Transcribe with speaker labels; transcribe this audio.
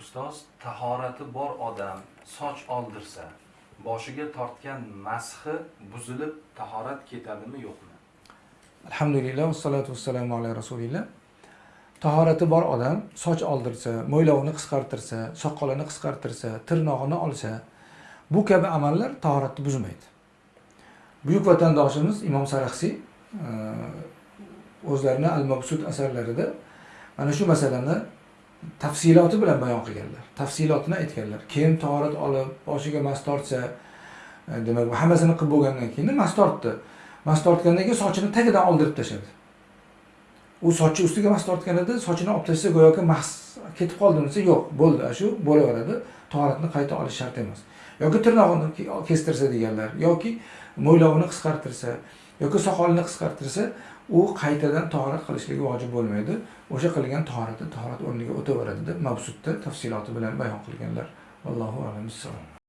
Speaker 1: ustoz tahorati bor odam soch oldirsa boshiga tortgan mashi buzilib tahorat ketadimi yo'qmi?
Speaker 2: Alhamdulillah vassalotu vassalamu ala rasulillah. Tahorati bor odam soch oldirsa mo'ylovini qisqartirsa soqolini qisqartirsa tirnog'ini olsa bu kabi amallar tahoratni buzmaydi. Buyuk vatandoshimiz imom saraxsiy e, o'zlarini al mabsud asarlarida mana shu masalani tafsiloti bilan bayon qilganlar. Tafsilotini aytganlar. Kim tahorat olib boshiga mast tortsa e, demak hammasini qilib bo'lgandan keyin mast tortdi. Mast tortgandan keyin sochini tagidan oldirib tashladi. U sochi ustiga mas tortganida sochini olib tashlasa go'yoki mas ketib qoldimi desa yo'q bo'ldi shu bo'laveradi. Tahoratni qayta olish shart emas. Yoki tirnog'ini kestirsa deganlar yoki mo'ylovini qisqartirsa yoki soqolini qisqartirsa u qaytadan tahorat qilishligi vojib bo'lmaydi. O'sha qilgan tahorati tahorat o'rniga o'taveradi deb mavsudda tafsiloti bilan bayon qilganlar. Allohu alam